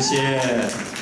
谢谢。